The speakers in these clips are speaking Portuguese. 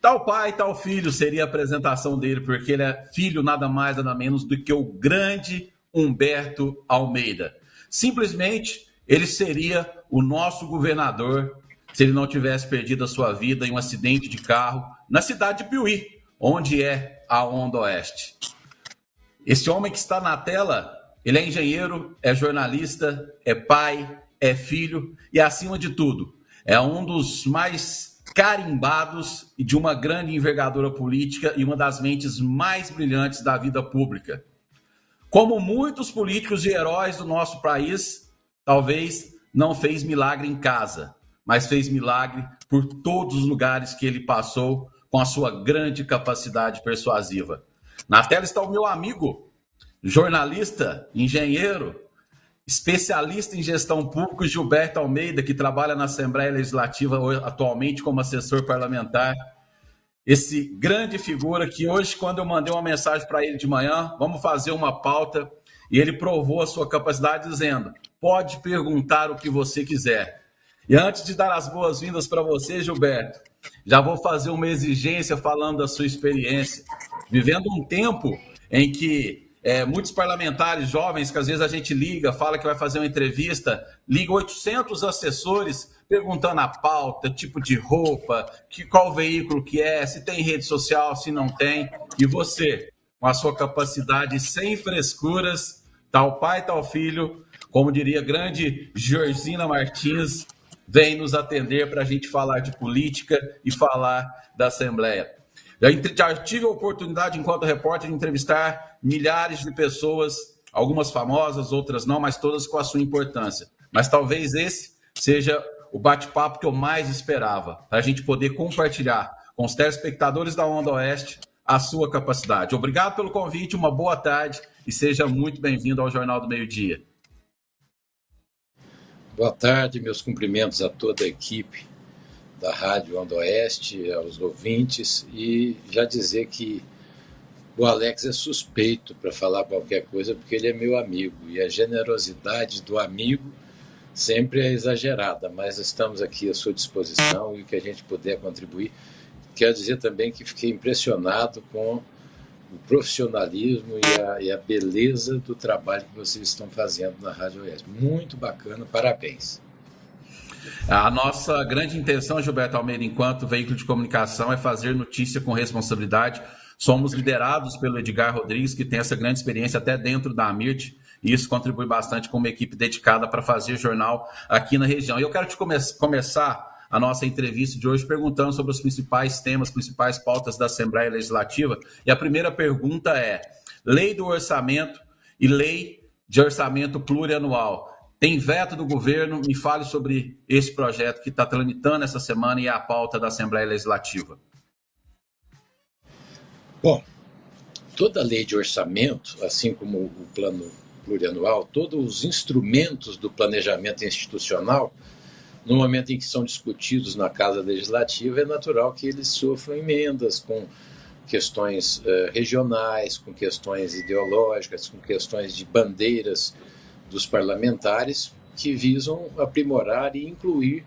Tal pai, tal filho seria a apresentação dele, porque ele é filho nada mais, nada menos do que o grande Humberto Almeida. Simplesmente, ele seria o nosso governador se ele não tivesse perdido a sua vida em um acidente de carro na cidade de Piuí, onde é a Onda Oeste. Esse homem que está na tela, ele é engenheiro, é jornalista, é pai, é filho e, acima de tudo, é um dos mais carimbados de uma grande envergadura política e uma das mentes mais brilhantes da vida pública. Como muitos políticos e heróis do nosso país, talvez não fez milagre em casa, mas fez milagre por todos os lugares que ele passou com a sua grande capacidade persuasiva. Na tela está o meu amigo, jornalista, engenheiro, especialista em gestão pública, Gilberto Almeida, que trabalha na Assembleia Legislativa atualmente como assessor parlamentar. Esse grande figura que hoje, quando eu mandei uma mensagem para ele de manhã, vamos fazer uma pauta, e ele provou a sua capacidade dizendo: pode perguntar o que você quiser. E antes de dar as boas-vindas para você, Gilberto, já vou fazer uma exigência falando da sua experiência. Vivendo um tempo em que é, muitos parlamentares jovens, que às vezes a gente liga, fala que vai fazer uma entrevista, liga 800 assessores perguntando a pauta, tipo de roupa, que, qual veículo que é, se tem rede social, se não tem. E você, com a sua capacidade sem frescuras, tal pai, tal filho, como diria grande Georgina Martins, vem nos atender para a gente falar de política e falar da Assembleia. Já, tive a oportunidade, enquanto repórter, de entrevistar milhares de pessoas, algumas famosas, outras não, mas todas com a sua importância. Mas talvez esse seja o bate-papo que eu mais esperava, para a gente poder compartilhar com os telespectadores da Onda Oeste a sua capacidade. Obrigado pelo convite, uma boa tarde e seja muito bem-vindo ao Jornal do Meio Dia. Boa tarde, meus cumprimentos a toda a equipe da Rádio Onda Oeste, aos ouvintes, e já dizer que o Alex é suspeito para falar qualquer coisa, porque ele é meu amigo, e a generosidade do amigo sempre é exagerada, mas estamos aqui à sua disposição e o que a gente puder contribuir. Quero dizer também que fiquei impressionado com o profissionalismo e a, e a, beleza do trabalho que vocês estão fazendo na Rádio Oeste. Muito bacana, parabéns. A nossa grande intenção, Gilberto Almeida, enquanto veículo de comunicação, é fazer notícia com responsabilidade. Somos liderados pelo Edgar Rodrigues, que tem essa grande experiência até dentro da AMIRT, e isso contribui bastante com uma equipe dedicada para fazer jornal aqui na região. E eu quero te come começar a nossa entrevista de hoje perguntando sobre os principais temas, principais pautas da Assembleia Legislativa. E a primeira pergunta é: lei do orçamento e lei de orçamento plurianual. Tem veto do governo? Me fale sobre esse projeto que está tramitando essa semana e é a pauta da Assembleia Legislativa. Bom, toda lei de orçamento, assim como o plano plurianual, todos os instrumentos do planejamento institucional no momento em que são discutidos na Casa Legislativa, é natural que eles sofram emendas com questões uh, regionais, com questões ideológicas, com questões de bandeiras dos parlamentares que visam aprimorar e incluir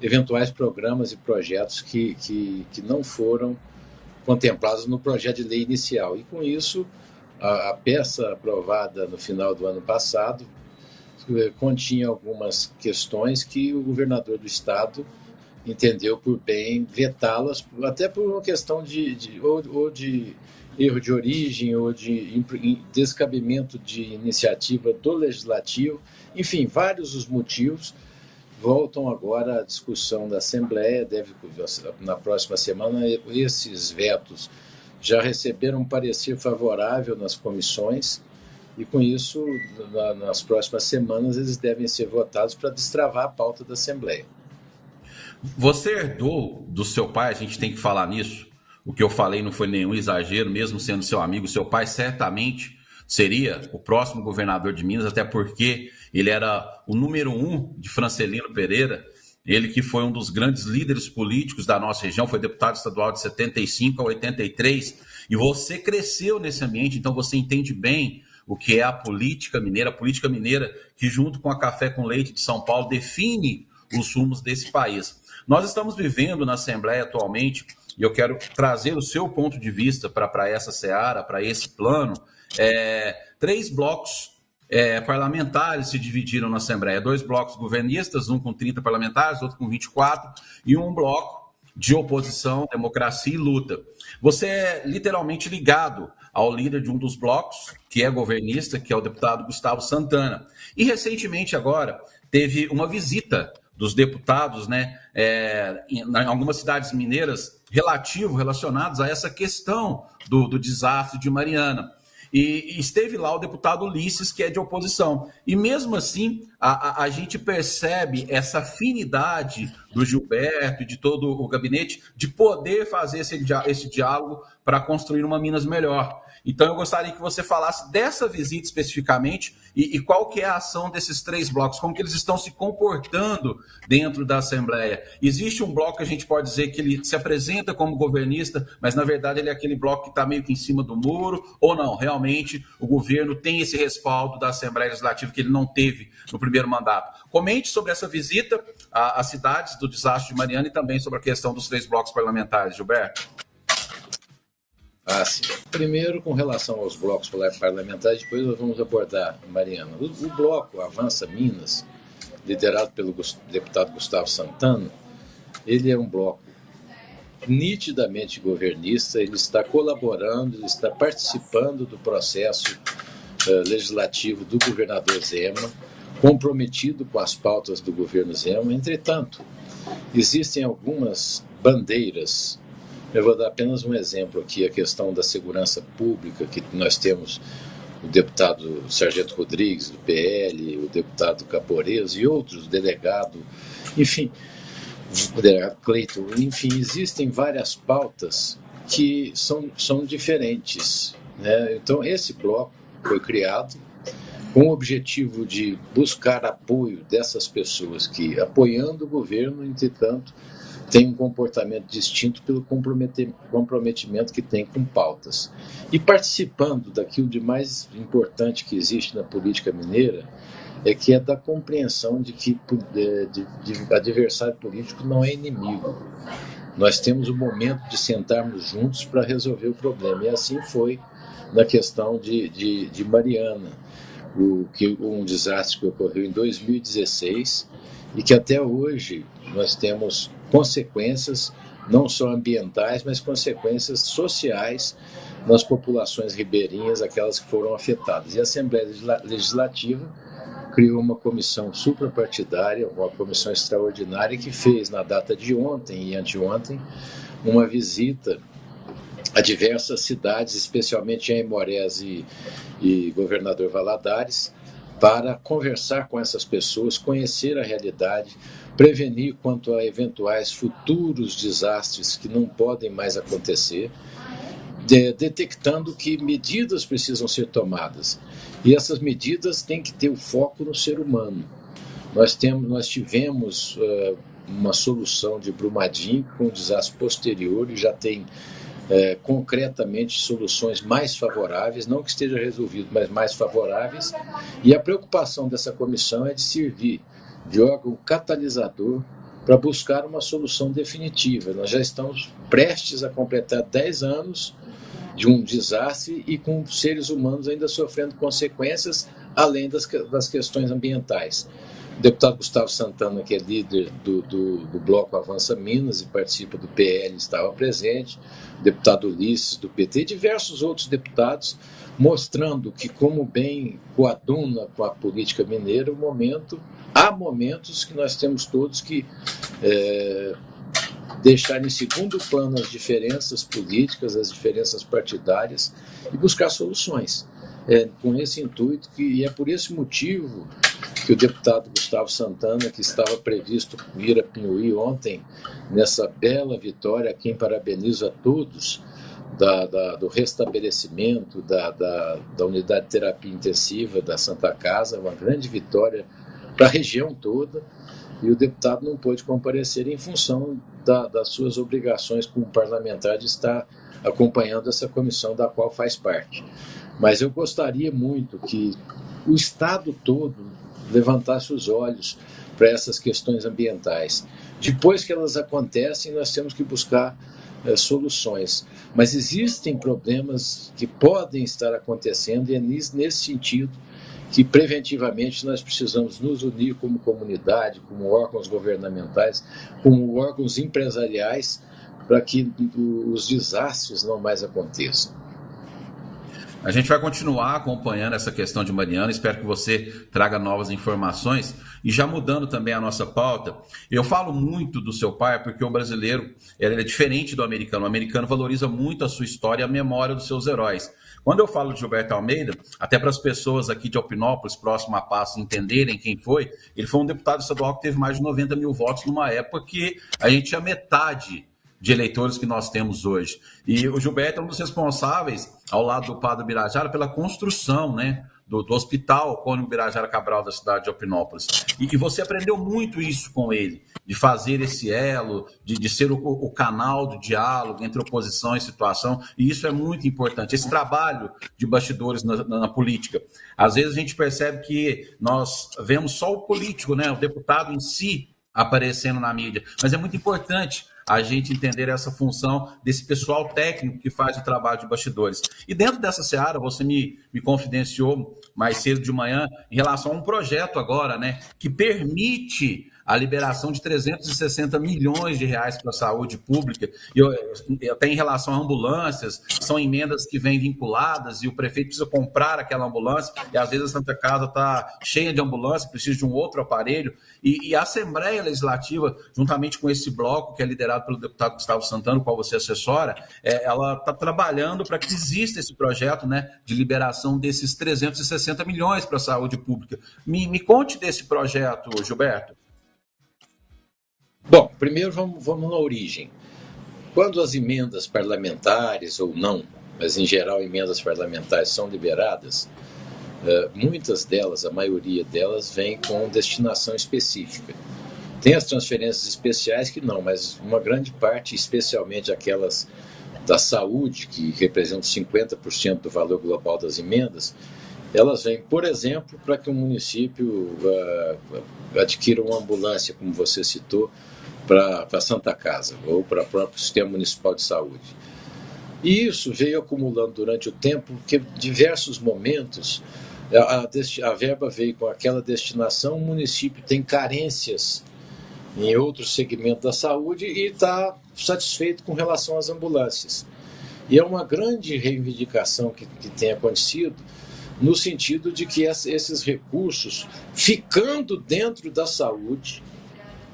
eventuais programas e projetos que, que, que não foram contemplados no projeto de lei inicial. E com isso, a, a peça aprovada no final do ano passado eh, continha algumas questões que o governador do estado entendeu por bem vetá-las, até por uma questão de, de ou, ou, de erro de origem ou de descabimento de iniciativa do legislativo, enfim, vários os motivos voltam agora à discussão da Assembleia, deve na próxima semana esses vetos já receberam um parecer favorável nas comissões e com isso, na, nas próximas semanas, eles devem ser votados para destravar a pauta da Assembleia. Você herdou do seu pai, a gente tem que falar nisso. O que eu falei não foi nenhum exagero, mesmo sendo seu amigo. Seu pai certamente seria o próximo governador de Minas, até porque ele era o número um de Francelino Pereira. Ele que foi um dos grandes líderes políticos da nossa região, foi deputado estadual de 75 a 83. E você cresceu nesse ambiente, então você entende bem o que é a política mineira, a política mineira que, junto com a Café com Leite de São Paulo, define os rumos desse país. Nós estamos vivendo na Assembleia atualmente e eu quero trazer o seu ponto de vista para essa seara, para esse plano. É, três blocos é, parlamentares se dividiram na Assembleia: dois blocos governistas, um com 30 parlamentares, outro com 24, e um bloco de oposição, democracia e luta. Você é literalmente ligado ao líder de um dos blocos, que é governista, que é o deputado Gustavo Santana. E recentemente, agora, teve uma visita dos deputados, né, é, em, algumas cidades mineiras, relativo, relacionados a essa questão do, do desastre de Mariana. E, e, esteve lá o deputado Ulisses, que é de oposição. E mesmo assim, a, a, a gente percebe essa afinidade do Gilberto e de todo o gabinete de poder fazer esse, esse diálogo para construir uma Minas melhor. Então eu gostaria que você falasse dessa visita especificamente e, e, qual que é a ação desses três blocos, como que eles estão se comportando dentro da Assembleia. Existe um bloco que a gente pode dizer que ele se apresenta como governista, mas na verdade ele é aquele bloco que está meio que em cima do muro, ou não, realmente o governo tem esse respaldo da Assembleia Legislativa que ele não teve no primeiro mandato. Comente sobre essa visita às cidades do desastre de Mariana e também sobre a questão dos três blocos parlamentares, Gilberto. Ah, sim. Primeiro, com relação aos blocos parlamentares, depois nós vamos abordar, Mariana. O, o bloco Avança Minas, liderado pelo deputado Gustavo Santana, ele é um bloco nitidamente governista, ele está colaborando, ele está participando do processo uh, legislativo do governador Zema, comprometido com as pautas do governo Zema. Entretanto, existem algumas bandeiras eu vou dar apenas um exemplo aqui, a questão da segurança pública, que nós temos o deputado Sargento Rodrigues, do PL, o deputado Caporeso e outros, o delegado, enfim, o delegado Cleiton, enfim, existem várias pautas que são, são diferentes. Né? Então, esse bloco foi criado com o objetivo de buscar apoio dessas pessoas que, apoiando o governo, entretanto, tem um comportamento distinto pelo comprometimento que tem com pautas. E participando daquilo de mais importante que existe na política mineira, é que é da compreensão de que de, de, de adversário político não é inimigo. Nós temos o momento de sentarmos juntos para resolver o problema. E assim foi na questão de, de, de Mariana, o, que, um desastre que ocorreu em 2016 e que até hoje nós temos consequências não só ambientais, mas consequências sociais nas populações ribeirinhas, aquelas que foram afetadas. E a Assembleia Legislativa criou uma comissão suprapartidária, uma comissão extraordinária que fez na data de ontem e anteontem uma visita a diversas cidades, especialmente em Aimorés e, e Governador Valadares, para conversar com essas pessoas, conhecer a realidade, prevenir quanto a eventuais futuros desastres que não podem mais acontecer, de, detectando que medidas precisam ser tomadas. E essas medidas têm que ter o foco no ser humano. Nós, temos, nós tivemos uh, uma solução de Brumadinho com o desastre posterior e já tem uh, concretamente soluções mais favoráveis, não que esteja resolvido, mas mais favoráveis. E a preocupação dessa comissão é de servir de órgão catalisador para buscar uma solução definitiva. Nós já estamos prestes a completar 10 anos de um desastre e com seres humanos ainda sofrendo consequências, além das, das questões ambientais. O deputado Gustavo Santana, que é líder do, do, do, Bloco Avança Minas e participa do PL, estava presente, o deputado Ulisses, do PT, e diversos outros deputados, mostrando que, como bem coaduna com a política mineira, o momento há momentos que nós temos todos que é, deixar em segundo plano as diferenças políticas, as diferenças partidárias e buscar soluções. É, com esse intuito, que, e é por esse motivo que o deputado Gustavo Santana, que estava previsto vir a Pinhuí ontem, nessa bela vitória, a quem parabenizo a todos, da, da, do restabelecimento da, da, da unidade de terapia intensiva da Santa Casa, uma grande vitória para a região toda, e o deputado não pôde comparecer em função da, das suas obrigações como parlamentar de estar acompanhando essa comissão da qual faz parte. Mas eu gostaria muito que o Estado todo levantasse os olhos para essas questões ambientais. Depois que elas acontecem, nós temos que buscar é, soluções. Mas existem problemas que podem estar acontecendo e é nesse sentido que preventivamente nós precisamos nos unir como comunidade, como órgãos governamentais, como órgãos empresariais, para que os desastres não mais aconteçam. A gente vai continuar acompanhando essa questão de Mariana, espero que você traga novas informações. E já mudando também a nossa pauta, eu falo muito do seu pai porque o brasileiro é diferente do americano. O americano valoriza muito a sua história e a memória dos seus heróis. Quando eu falo de Gilberto Almeida, até para as pessoas aqui de Alpinópolis, próximo a Passo, entenderem quem foi, ele foi um deputado estadual que teve mais de 90 mil votos numa época que a gente tinha metade de eleitores que nós temos hoje. E o Gilberto é um dos responsáveis, ao lado do Padre Birajara, pela construção né, do, do Hospital Cônigo Birajara Cabral da cidade de Alpinópolis. E, e, você aprendeu muito isso com ele, de fazer esse elo, de, de ser o, o, canal do diálogo entre oposição e situação, e isso é muito importante. Esse trabalho de bastidores na, na, na política. Às vezes a gente percebe que nós vemos só o político, né, o deputado em si, aparecendo na mídia, mas é muito importante a gente entender essa função desse pessoal técnico que faz o trabalho de bastidores. E dentro dessa seara, você me, me confidenciou mais cedo de manhã em relação a um projeto agora, né, que permite a liberação de 360 milhões de reais para a saúde pública, e até em relação a ambulâncias, são emendas que vêm vinculadas e o prefeito precisa comprar aquela ambulância, e às vezes a Santa Casa está cheia de ambulância, precisa de um outro aparelho, e, e, a Assembleia Legislativa, juntamente com esse bloco que é liderado pelo deputado Gustavo Santana, o qual você assessora, é, ela está trabalhando para que exista esse projeto né, de liberação desses 360 milhões para a saúde pública. Me, me conte desse projeto, Gilberto. Bom, primeiro vamos, vamos na origem. Quando as emendas parlamentares ou não, mas em geral emendas parlamentares são liberadas, eh, muitas delas, a maioria delas, vem com destinação específica. Tem as transferências especiais que não, mas uma grande parte, especialmente aquelas da saúde, que representam 50% do valor global das emendas, elas vêm, por exemplo, para que o município uh, adquira uma ambulância, como você citou, para a Santa Casa ou para o próprio Sistema Municipal de Saúde. E isso veio acumulando durante o tempo, porque diversos momentos a, a, verba veio com aquela destinação, o município tem carências em outros segmentos da saúde e está satisfeito com relação às ambulâncias. E é uma grande reivindicação que, que tem acontecido, no sentido de que esses recursos, ficando dentro da saúde,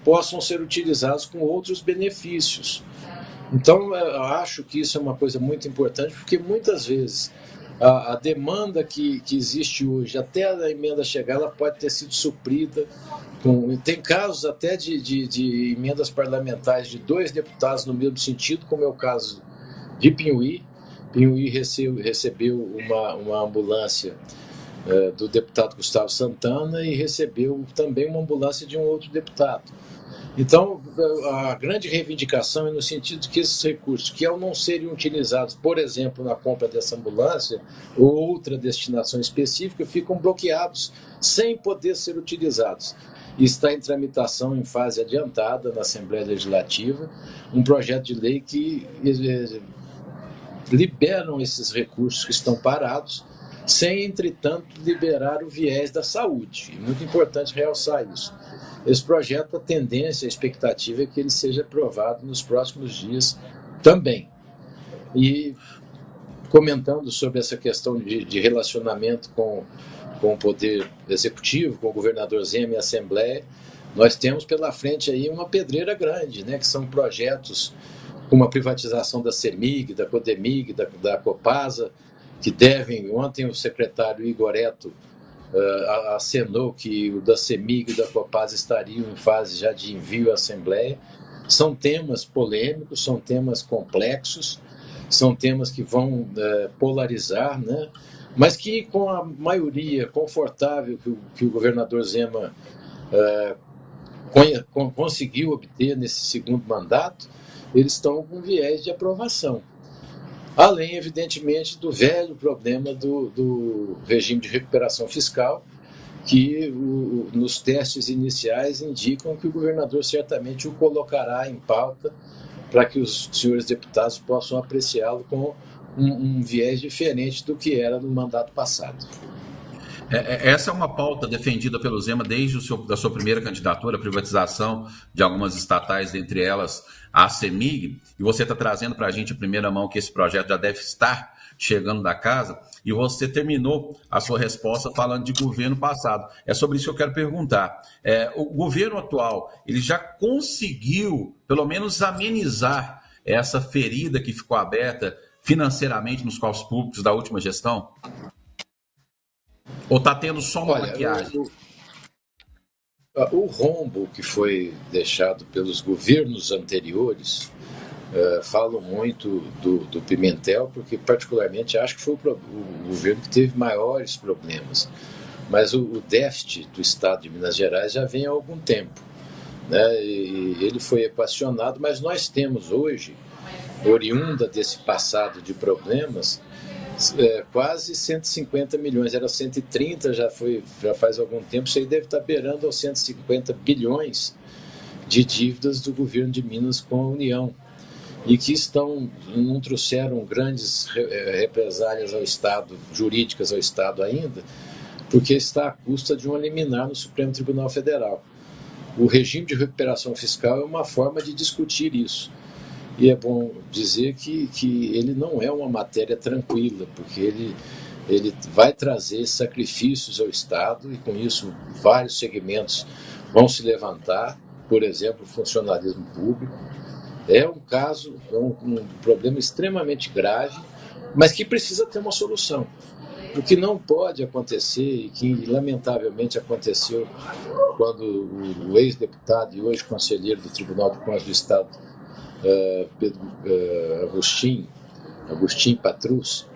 possam ser utilizados com outros benefícios. Então, eu acho que isso é uma coisa muito importante, porque muitas vezes a, a demanda que, que existe hoje, até a emenda chegar, ela pode ter sido suprida. Com, tem casos até de, de, de emendas parlamentares de dois deputados no mesmo sentido, como é o caso de Pinhuí. Pinhuí recebeu, recebeu uma, uma ambulância é, do deputado Gustavo Santana e recebeu também uma ambulância de um outro deputado. Então, a grande reivindicação é no sentido de que esses recursos, que ao não serem utilizados, por exemplo, na compra dessa ambulância ou outra destinação específica, ficam bloqueados sem poder ser utilizados. Está em tramitação em fase adiantada na Assembleia Legislativa um projeto de lei que eh, liberam esses recursos que estão parados, sem, entretanto, liberar o viés da saúde. É muito importante realçar isso. Esse projeto, a tendência, a expectativa é que ele seja aprovado nos próximos dias também. E comentando sobre essa questão de, de relacionamento com, com o Poder Executivo, com o governador Zema e a Assembleia, nós temos pela frente aí uma pedreira grande, né, que são projetos como a privatização da CEMIG, da CODEMIG, da, da Copasa, que devem, ontem o secretário Igor Eto uh, acenou que o da CEMIG e da Copasa estariam em fase já de envio à Assembleia. São temas polêmicos, são temas complexos, são temas que vão uh, polarizar, né? mas que com a maioria confortável que o, que o governador Zema uh, conseguiu obter nesse segundo mandato, eles estão com viés de aprovação. Além, evidentemente, do velho problema do, do regime de recuperação fiscal, que o, nos testes iniciais indicam que o governador certamente o colocará em pauta para que os senhores deputados possam apreciá-lo com um, um viés diferente do que era no mandato passado. É, é, essa é uma pauta defendida pelo Zema desde seu, da sua primeira candidatura, a privatização de algumas estatais, dentre elas a CEMIG, e você está trazendo para a gente a primeira mão que esse projeto já deve estar chegando da casa, e você terminou a sua resposta falando de governo passado. É sobre isso que eu quero perguntar. É, o governo atual, ele já conseguiu, pelo menos, amenizar essa ferida que ficou aberta financeiramente nos cofres públicos da última gestão? Ou está tendo só uma Olha, maquiagem? O, o, o, rombo que foi deixado pelos governos anteriores, uh, falo muito do, do, Pimentel, porque particularmente acho que foi o, o governo que teve maiores problemas. Mas o, o, déficit do Estado de Minas Gerais já vem há algum tempo. Né? E ele foi equacionado, mas nós temos hoje, oriunda desse passado de problemas, é, quase 150 milhões, era 130, já, foi, já faz algum tempo, isso aí deve estar beirando aos 150 bilhões de dívidas do governo de Minas com a União e que estão não trouxeram grandes é, represálias ao Estado, jurídicas ao Estado ainda, porque está à custa de um liminar no Supremo Tribunal Federal. O regime de recuperação fiscal é uma forma de discutir isso. E é bom dizer que, que ele não é uma matéria tranquila, porque ele, ele vai trazer sacrifícios ao Estado e, com isso, vários segmentos vão se levantar, por exemplo, o funcionalismo público. É um caso, é um, um problema extremamente grave, mas que precisa ter uma solução. O que não pode acontecer, e que lamentavelmente aconteceu quando o, ex-deputado e hoje conselheiro do Tribunal de Contas do Estado, uh, Pedro uh, Agostinho, Agostinho Patrus,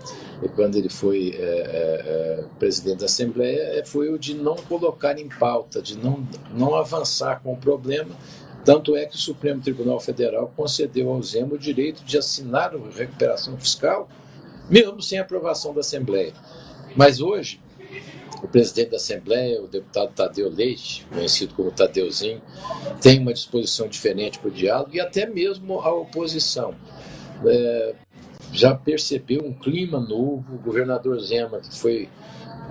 quando ele foi uh, presidente da Assembleia, foi o de não colocar em pauta, de não, não avançar com o problema. Tanto é que o Supremo Tribunal Federal concedeu ao Zema o direito de assinar a recuperação fiscal, mesmo sem aprovação da Assembleia. Mas hoje, o presidente da Assembleia, o deputado Tadeu Leite, conhecido como Tadeuzinho, tem uma disposição diferente para o diálogo e até mesmo a oposição. É, já percebeu um clima novo, o governador Zema, que foi.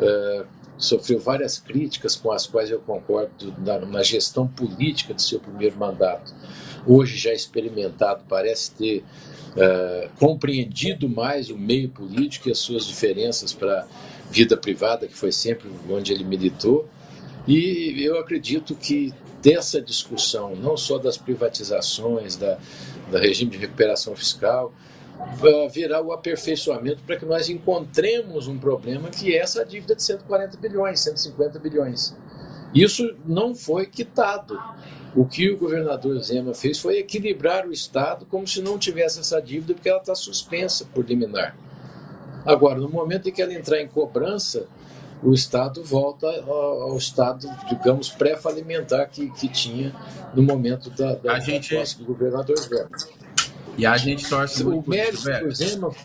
É, sofreu várias críticas com as quais eu concordo na, na gestão política de seu primeiro mandato. Hoje já experimentado, parece ter uh, compreendido mais o meio político e as suas diferenças para vida privada, que foi sempre onde ele militou. E eu acredito que dessa discussão, não só das privatizações, da, da regime de recuperação fiscal, virá o aperfeiçoamento para que nós encontremos um problema que é essa dívida de 140 bilhões, 150 bilhões. Isso não foi quitado. O que o governador Zema fez foi equilibrar o Estado como se não tivesse essa dívida, porque ela está suspensa por liminar. Agora, no momento em que ela entrar em cobrança, o Estado volta ao, estado, digamos, pré-falimentar que, que tinha no momento da, da, gente... da do governador Zema. E a gente torce o mérito do Zema,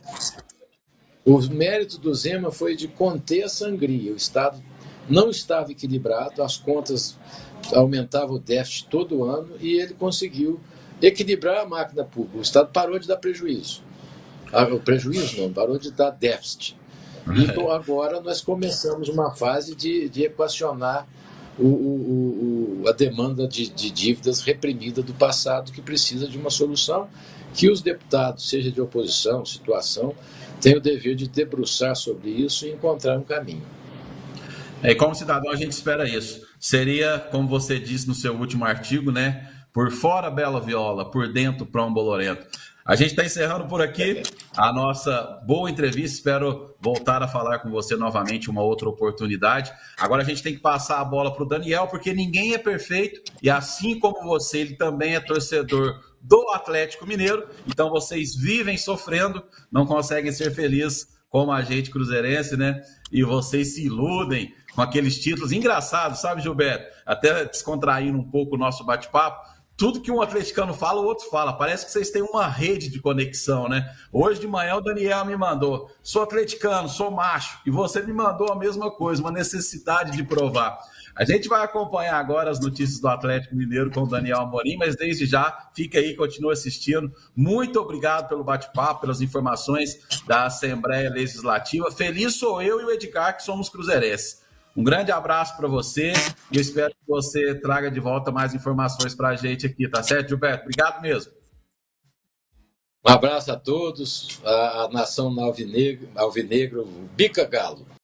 O mérito do Zema foi de conter a sangria. O Estado não estava equilibrado, as contas aumentavam o déficit todo ano e ele conseguiu equilibrar a máquina pública. O Estado parou de dar prejuízo. Ah, o prejuízo não, parou de dar déficit. Então agora nós começamos uma fase de, de equacionar o, o, o, a demanda de, de dívidas reprimida do passado que precisa de uma solução que os deputados, seja de oposição, situação, têm o dever de debruçar sobre isso e encontrar um caminho. É, e como cidadão a gente espera isso. Seria, como você disse no seu último artigo, né? Por fora bela viola, por dentro pão bolorento. A gente está encerrando por aqui a nossa boa entrevista. Espero voltar a falar com você novamente uma outra oportunidade. Agora a gente tem que passar a bola para o Daniel, porque ninguém é perfeito e assim como você, ele também é torcedor do Atlético Mineiro. Então vocês vivem sofrendo, não conseguem ser felizes como a gente cruzeirense, né? E vocês se iludem com aqueles títulos engraçados, sabe, Gilberto? Até descontraindo um pouco o nosso bate-papo tudo que um atleticano fala, o outro fala. Parece que vocês têm uma rede de conexão, né? Hoje de manhã o Daniel me mandou: sou atleticano, sou macho, e você me mandou a mesma coisa, uma necessidade de provar. A gente vai acompanhar agora as notícias do Atlético Mineiro com o Daniel Amorim, mas desde já, fica aí, continua assistindo. Muito obrigado pelo bate-papo, pelas informações da Assembleia Legislativa. Feliz sou eu e o Edgar, que somos cruzeirenses. Um grande abraço para você e eu espero que você traga de volta mais informações para a gente aqui, tá certo, Gilberto? Obrigado mesmo. Um abraço a todos, a, nação alvinegro, alvinegro Bica Galo.